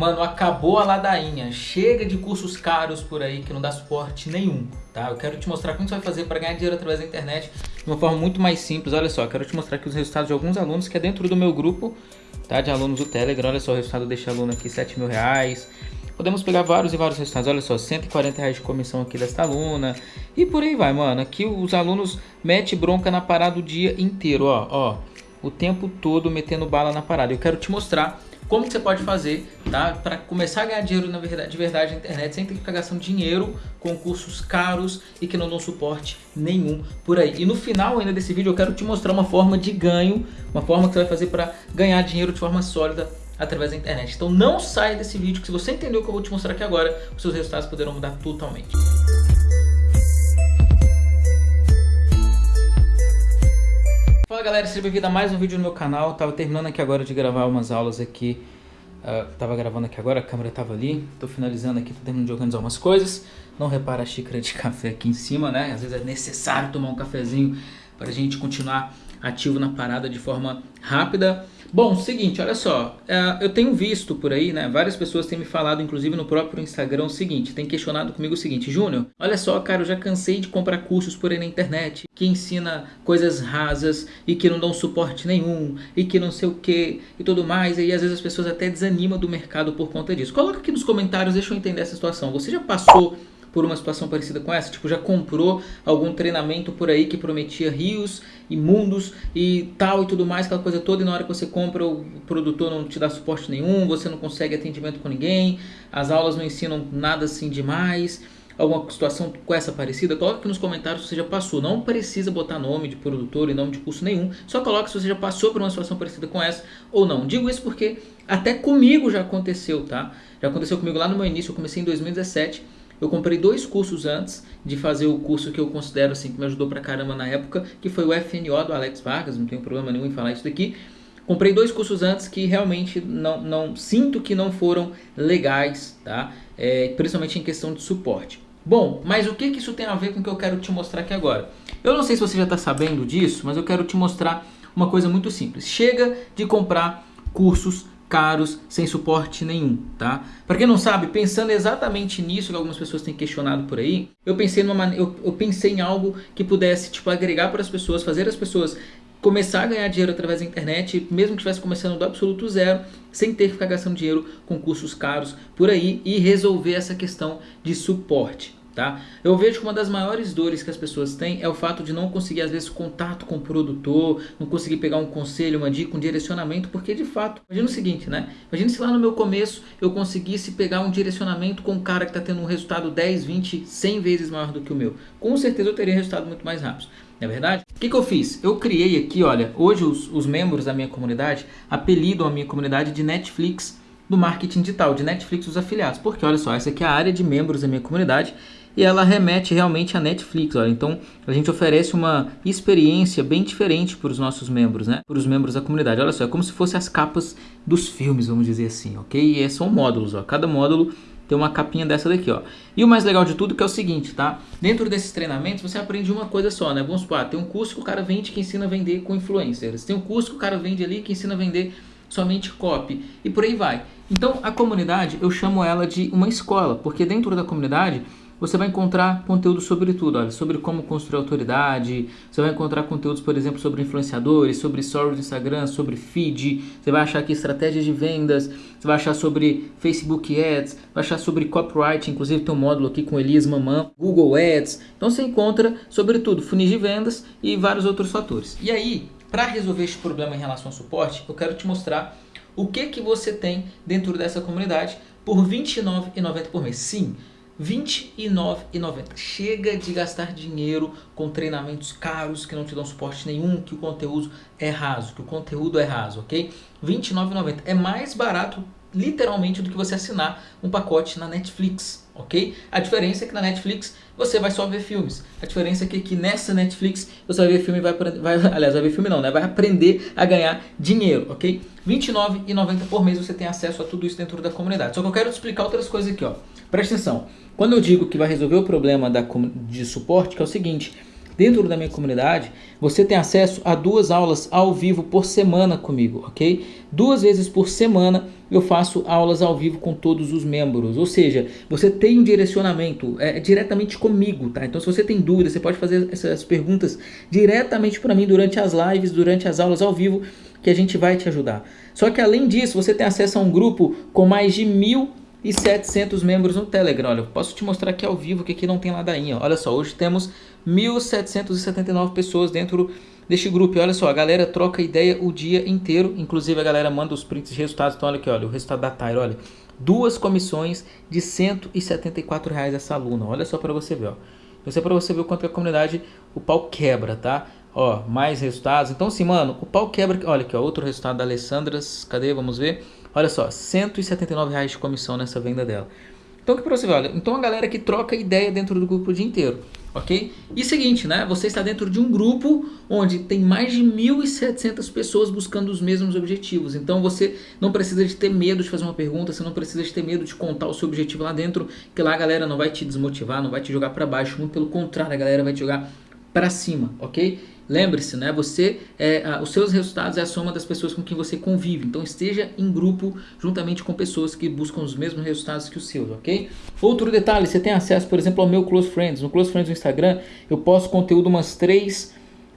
Mano, acabou a ladainha. Chega de cursos caros por aí que não dá suporte nenhum, tá? Eu quero te mostrar como você vai fazer para ganhar dinheiro através da internet de uma forma muito mais simples. Olha só, quero te mostrar aqui os resultados de alguns alunos que é dentro do meu grupo, tá? De alunos do Telegram. Olha só o resultado deste aluno aqui, 7 mil reais. Podemos pegar vários e vários resultados. Olha só, 140 reais de comissão aqui desta aluna. E por aí vai, mano. Aqui os alunos metem bronca na parada o dia inteiro, ó. ó o tempo todo metendo bala na parada. Eu quero te mostrar como que você pode fazer, tá? Para começar a ganhar dinheiro na verdade, de verdade na internet sem ter que ficar gastando dinheiro com cursos caros e que não dão suporte nenhum por aí. E no final ainda desse vídeo eu quero te mostrar uma forma de ganho, uma forma que você vai fazer para ganhar dinheiro de forma sólida através da internet. Então não saia desse vídeo que se você entendeu o que eu vou te mostrar aqui agora, os seus resultados poderão mudar totalmente. Fala galera, seja bem-vindo a mais um vídeo no meu canal. Tava terminando aqui agora de gravar umas aulas aqui. Uh, tava gravando aqui agora, a câmera tava ali. Tô finalizando aqui, tô terminando de organizar umas coisas. Não repara a xícara de café aqui em cima, né? Às vezes é necessário tomar um cafezinho para a gente continuar ativo na parada de forma rápida. Bom, seguinte, olha só, é, eu tenho visto por aí, né, várias pessoas têm me falado, inclusive no próprio Instagram, o seguinte, tem questionado comigo o seguinte, Júnior, olha só, cara, eu já cansei de comprar cursos por aí na internet, que ensina coisas rasas e que não dão suporte nenhum, e que não sei o que, e tudo mais, e às vezes as pessoas até desanimam do mercado por conta disso. Coloca aqui nos comentários, deixa eu entender essa situação, você já passou por uma situação parecida com essa? Tipo, já comprou algum treinamento por aí que prometia rios e mundos e tal e tudo mais, aquela coisa toda, e na hora que você compra o produtor não te dá suporte nenhum, você não consegue atendimento com ninguém, as aulas não ensinam nada assim demais alguma situação com essa parecida, coloca aqui nos comentários se você já passou. Não precisa botar nome de produtor e nome de curso nenhum, só coloca se você já passou por uma situação parecida com essa ou não. Digo isso porque até comigo já aconteceu, tá? Já aconteceu comigo lá no meu início, eu comecei em 2017 eu comprei dois cursos antes de fazer o curso que eu considero assim que me ajudou pra caramba na época, que foi o FNO do Alex Vargas, não tenho problema nenhum em falar isso daqui. Comprei dois cursos antes que realmente não, não sinto que não foram legais, tá? É, principalmente em questão de suporte. Bom, mas o que, que isso tem a ver com o que eu quero te mostrar aqui agora? Eu não sei se você já está sabendo disso, mas eu quero te mostrar uma coisa muito simples. Chega de comprar cursos caros, sem suporte nenhum, tá? Para quem não sabe, pensando exatamente nisso que algumas pessoas têm questionado por aí, eu pensei numa eu, eu pensei em algo que pudesse tipo agregar para as pessoas, fazer as pessoas começar a ganhar dinheiro através da internet, mesmo que estivesse começando do absoluto zero, sem ter que ficar gastando dinheiro com cursos caros por aí e resolver essa questão de suporte. Tá? Eu vejo que uma das maiores dores que as pessoas têm é o fato de não conseguir, às vezes, contato com o produtor, não conseguir pegar um conselho, uma dica, um direcionamento, porque de fato, imagina o seguinte, né? Imagina se lá no meu começo eu conseguisse pegar um direcionamento com um cara que está tendo um resultado 10, 20, 100 vezes maior do que o meu. Com certeza eu teria resultado muito mais rápido. Não é verdade? O que, que eu fiz? Eu criei aqui, olha, hoje os, os membros da minha comunidade apelidam a minha comunidade de Netflix do marketing digital, de Netflix os afiliados. Porque olha só, essa aqui é a área de membros da minha comunidade e ela remete realmente à Netflix. Olha. Então a gente oferece uma experiência bem diferente para os nossos membros, né? Para os membros da comunidade. Olha só, é como se fossem as capas dos filmes, vamos dizer assim, ok? E são módulos, ó. Cada módulo tem uma capinha dessa daqui, ó. E o mais legal de tudo que é o seguinte, tá? Dentro desses treinamentos você aprende uma coisa só, né? Vamos supor, ah, tem um curso que o cara vende que ensina a vender com influencers. Tem um curso que o cara vende ali que ensina a vender somente copy e por aí vai. Então a comunidade eu chamo ela de uma escola, porque dentro da comunidade você vai encontrar conteúdo sobre tudo, olha, sobre como construir autoridade, você vai encontrar conteúdos, por exemplo, sobre influenciadores, sobre stories do Instagram, sobre feed, você vai achar aqui estratégias de vendas, você vai achar sobre Facebook Ads, vai achar sobre copyright, inclusive tem um módulo aqui com Elias Mamã, Google Ads, então você encontra sobre tudo, funis de vendas e vários outros fatores. E aí, para resolver este problema em relação ao suporte, eu quero te mostrar o que que você tem dentro dessa comunidade por R$ 29,90 por mês. Sim, 29,90. Chega de gastar dinheiro com treinamentos caros que não te dão suporte nenhum, que o conteúdo é raso, que o conteúdo é raso, ok? R$ 29,90. É mais barato literalmente do que você assinar um pacote na Netflix, ok? A diferença é que na Netflix você vai só ver filmes. A diferença é que, que nessa Netflix você vai ver filme vai, vai, aliás, vai ver filme não, né? Vai aprender a ganhar dinheiro, ok? R$29,90 por mês você tem acesso a tudo isso dentro da comunidade. Só que eu quero te explicar outras coisas aqui, ó. Presta atenção. Quando eu digo que vai resolver o problema da, de suporte, que é o seguinte, dentro da minha comunidade, você tem acesso a duas aulas ao vivo por semana comigo, ok? Duas vezes por semana eu faço aulas ao vivo com todos os membros. Ou seja, você tem um direcionamento é, diretamente comigo, tá? Então se você tem dúvidas, você pode fazer essas perguntas diretamente para mim durante as lives, durante as aulas ao vivo, que a gente vai te ajudar. Só que além disso, você tem acesso a um grupo com mais de mil e 700 membros no Telegram. Olha, eu posso te mostrar aqui ao vivo que aqui não tem ladainha. Olha só, hoje temos 1.779 pessoas dentro deste grupo. E olha só, a galera troca ideia o dia inteiro. Inclusive a galera manda os prints de resultados. Então olha aqui, olha, o resultado da Tyra, olha. Duas comissões de 174 reais essa aluna. Olha só para você ver, ó. Isso é para você ver o quanto a comunidade o pau quebra, tá? Ó, mais resultados. Então assim, mano, o pau quebra. Olha aqui, ó, outro resultado da Alessandras. Cadê? Vamos ver. Olha só, 179 reais de comissão nessa venda dela. Então, que para você olha, então a galera que troca ideia dentro do grupo o dia inteiro, ok? E seguinte, né, você está dentro de um grupo onde tem mais de 1.700 pessoas buscando os mesmos objetivos. Então, você não precisa de ter medo de fazer uma pergunta, você não precisa de ter medo de contar o seu objetivo lá dentro, que lá a galera não vai te desmotivar, não vai te jogar para baixo, muito pelo contrário, a galera vai te jogar para cima, ok? Lembre-se, né? Você, é, os seus resultados é a soma das pessoas com quem você convive. Então esteja em grupo juntamente com pessoas que buscam os mesmos resultados que os seus, ok? Outro detalhe, você tem acesso, por exemplo, ao meu Close Friends. No Close Friends no Instagram, eu posto conteúdo umas três,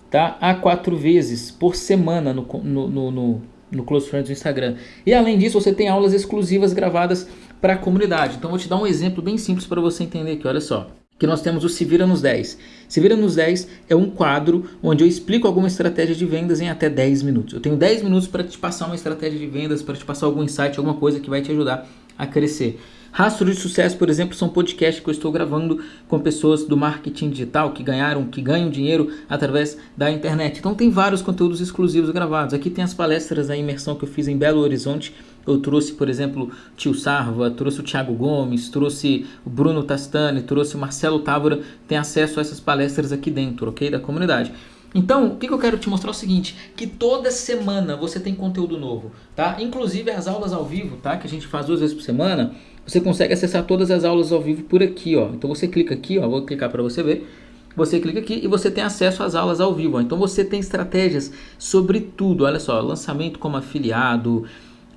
tá? A quatro vezes por semana no, no, no, no, no Close Friends no Instagram. E além disso, você tem aulas exclusivas gravadas para a comunidade. Então, vou te dar um exemplo bem simples para você entender aqui. Olha só que nós temos o Se Vira nos 10. Se Vira nos 10 é um quadro onde eu explico alguma estratégia de vendas em até 10 minutos. Eu tenho 10 minutos para te passar uma estratégia de vendas, para te passar algum insight, alguma coisa que vai te ajudar a crescer. Rastro de sucesso, por exemplo, são podcasts que eu estou gravando com pessoas do marketing digital que ganharam, que ganham dinheiro através da internet. Então tem vários conteúdos exclusivos gravados. Aqui tem as palestras da imersão que eu fiz em Belo Horizonte. Eu trouxe, por exemplo, Tio Sarva, trouxe o Thiago Gomes, trouxe o Bruno Tastani, trouxe o Marcelo Távora. Tem acesso a essas palestras aqui dentro, ok? Da comunidade. Então, o que, eu quero te mostrar é o seguinte, que toda semana você tem conteúdo novo, tá? Inclusive as aulas ao vivo, tá? Que a gente faz duas vezes por semana, você consegue acessar todas as aulas ao vivo por aqui, ó. Então você clica aqui, ó, vou clicar para você ver. Você clica aqui e você tem acesso às aulas ao vivo. Ó. Então você tem estratégias sobre tudo. Olha só, lançamento como afiliado,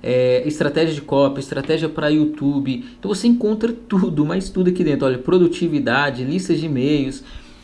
é, estratégia de copy, estratégia para YouTube. Então você encontra tudo, mas tudo aqui dentro. Olha, produtividade, listas de e-mails.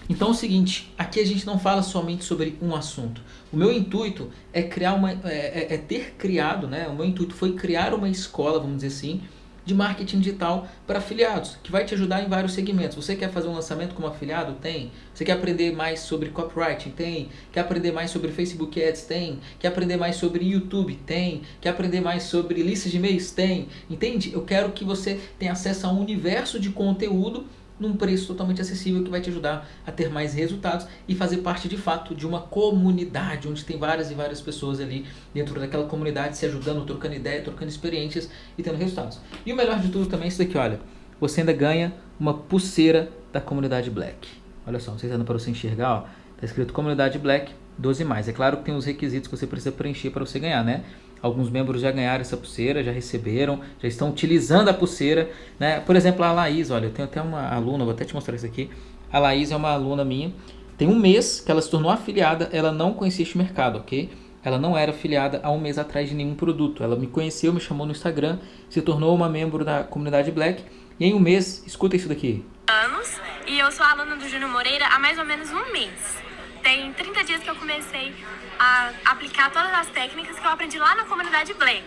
Então é o seguinte, aqui a gente não fala somente sobre um assunto. O meu intuito é criar uma, é, é, é ter criado, né? O meu intuito foi criar uma escola, vamos dizer assim, de marketing digital para afiliados, que vai te ajudar em vários segmentos. Você quer fazer um lançamento como afiliado? Tem. Você quer aprender mais sobre copywriting? Tem. Quer aprender mais sobre Facebook Ads? Tem. Quer aprender mais sobre YouTube? Tem. Quer aprender mais sobre listas de e-mails? Tem. Entende? Eu quero que você tenha acesso a um universo de conteúdo num preço totalmente acessível que vai te ajudar a ter mais resultados e fazer parte de fato de uma comunidade onde tem várias e várias pessoas ali dentro daquela comunidade se ajudando, trocando ideia, trocando experiências e tendo resultados. E o melhor de tudo também é isso daqui, olha, você ainda ganha uma pulseira da comunidade Black. Olha só, não sei se dá para você enxergar, ó, tá escrito comunidade Black 12 mais. É claro que tem os requisitos que você precisa preencher para você ganhar, né? Alguns membros já ganharam essa pulseira, já receberam, já estão utilizando a pulseira. Né? Por exemplo, a Laís, olha, eu tenho até uma aluna, vou até te mostrar isso aqui. A Laís é uma aluna minha. Tem um mês que ela se tornou afiliada, ela não conhecia este mercado, ok? Ela não era afiliada há um mês atrás de nenhum produto. Ela me conheceu, me chamou no Instagram, se tornou uma membro da comunidade Black. E em um mês, escuta isso daqui. Anos, e eu sou aluna do Júnior Moreira há mais ou menos um mês. Tem 30 dias que eu comecei a aplicar todas as técnicas que eu aprendi lá na comunidade Black.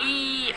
E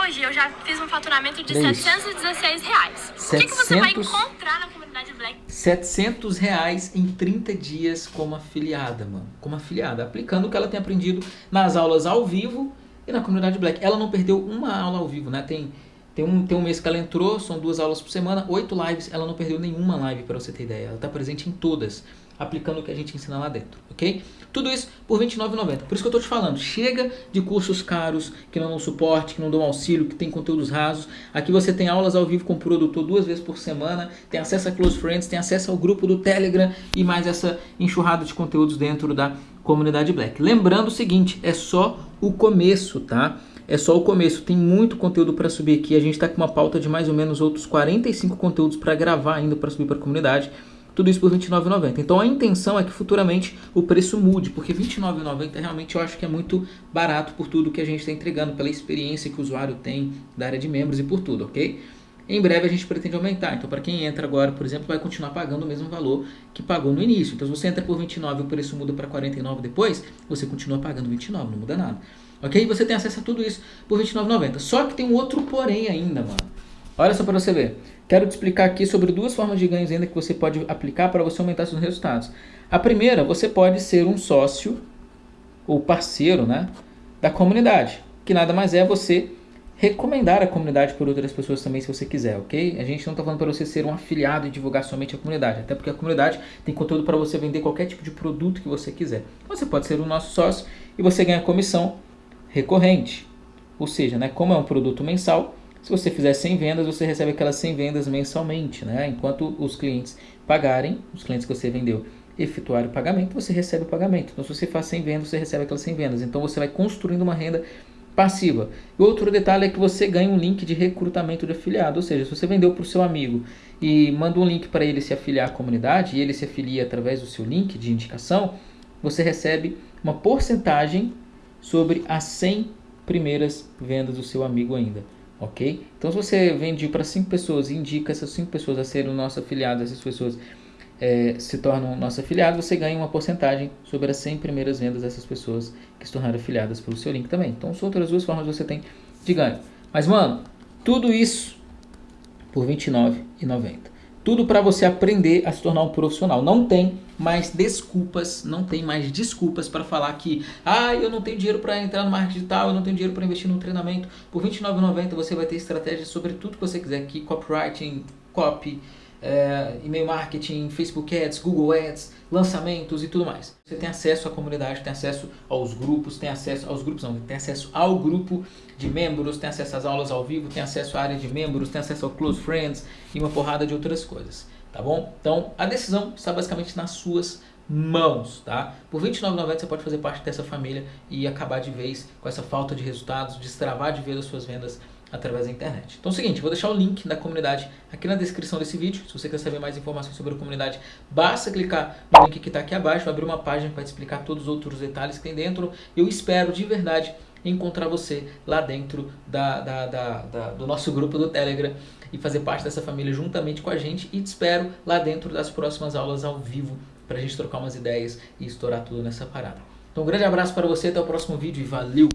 hoje eu já fiz um faturamento de 716 reais. 700... O que, que você vai encontrar na comunidade Black? 700 reais em 30 dias como afiliada, mano. Como afiliada, aplicando o que ela tem aprendido nas aulas ao vivo e na comunidade Black. Ela não perdeu uma aula ao vivo, né? Tem, tem, um, tem um mês que ela entrou, são duas aulas por semana, oito lives, ela não perdeu nenhuma live, para você ter ideia. Ela está presente em todas aplicando o que a gente ensina lá dentro, ok? Tudo isso por R$29,90. Por isso que eu estou te falando, chega de cursos caros, que não dão suporte, que não dão auxílio, que tem conteúdos rasos. Aqui você tem aulas ao vivo com o produtor duas vezes por semana, tem acesso a Close Friends, tem acesso ao grupo do Telegram e mais essa enxurrada de conteúdos dentro da comunidade Black. Lembrando o seguinte, é só o começo, tá? É só o começo, tem muito conteúdo para subir aqui. A gente está com uma pauta de mais ou menos outros 45 conteúdos para gravar ainda para subir para a comunidade. Tudo isso por R$29,90. Então a intenção é que futuramente o preço mude, porque R$29,90 realmente eu acho que é muito barato por tudo que a gente está entregando, pela experiência que o usuário tem da área de membros e por tudo, ok? Em breve a gente pretende aumentar, então para quem entra agora, por exemplo, vai continuar pagando o mesmo valor que pagou no início. Então se você entra por 29 e o preço muda para 49 depois, você continua pagando 29, não muda nada. Ok? Você tem acesso a tudo isso por 29,90. Só que tem um outro porém ainda, mano. Olha só para você ver. Quero te explicar aqui sobre duas formas de ganhos ainda que você pode aplicar para você aumentar seus resultados. A primeira, você pode ser um sócio ou parceiro né, da comunidade, que nada mais é você recomendar a comunidade por outras pessoas também se você quiser, ok? A gente não está falando para você ser um afiliado e divulgar somente a comunidade, até porque a comunidade tem conteúdo para você vender qualquer tipo de produto que você quiser. Você pode ser o nosso sócio e você ganha comissão recorrente, ou seja, né, como é um produto mensal, se você fizer 100 vendas, você recebe aquelas 100 vendas mensalmente, né? Enquanto os clientes pagarem, os clientes que você vendeu efetuarem o pagamento, você recebe o pagamento. Então, se você faz 100 vendas, você recebe aquelas 100 vendas. Então, você vai construindo uma renda passiva. E outro detalhe é que você ganha um link de recrutamento de afiliado, ou seja, se você vendeu para o seu amigo e manda um link para ele se afiliar à comunidade e ele se afilia através do seu link de indicação, você recebe uma porcentagem sobre as 100 primeiras vendas do seu amigo ainda, ok? Então se você vende para 5 pessoas e indica essas 5 pessoas a serem nosso afiliado, essas pessoas é, se tornam nosso afiliado, você ganha uma porcentagem sobre as 100 primeiras vendas dessas pessoas que se tornaram afiliadas pelo seu link também. Então, são outras duas formas que você tem de ganho. Mas, mano, tudo isso por R$ 29,90. Tudo para você aprender a se tornar um profissional. Não tem mais desculpas, não tem mais desculpas para falar que ah, eu não tenho dinheiro para entrar no marketing digital, eu não tenho dinheiro para investir no treinamento. Por R$ 29,90 você vai ter estratégias sobre tudo que você quiser aqui, copywriting, copy, é, e-mail marketing, Facebook Ads, Google Ads, lançamentos e tudo mais. Você tem acesso à comunidade, tem acesso aos grupos, tem acesso aos grupos não, tem acesso ao grupo de membros, tem acesso às aulas ao vivo, tem acesso à área de membros, tem acesso ao Close Friends e uma porrada de outras coisas, tá bom? Então a decisão está basicamente nas suas mãos, tá? Por R$29,90 você pode fazer parte dessa família e acabar de vez com essa falta de resultados, destravar de vez as suas vendas através da internet. Então é o seguinte, vou deixar o link da comunidade aqui na descrição desse vídeo. Se você quer saber mais informações sobre a comunidade, basta clicar no link que está aqui abaixo, vai abrir uma página para te explicar todos os outros detalhes que tem dentro. Eu espero de verdade encontrar você lá dentro da, da, da, do nosso grupo do Telegram e fazer parte dessa família juntamente com a gente e te espero lá dentro das próximas aulas ao vivo para a gente trocar umas ideias e estourar tudo nessa parada. Então um grande abraço para você, até o próximo vídeo e valeu!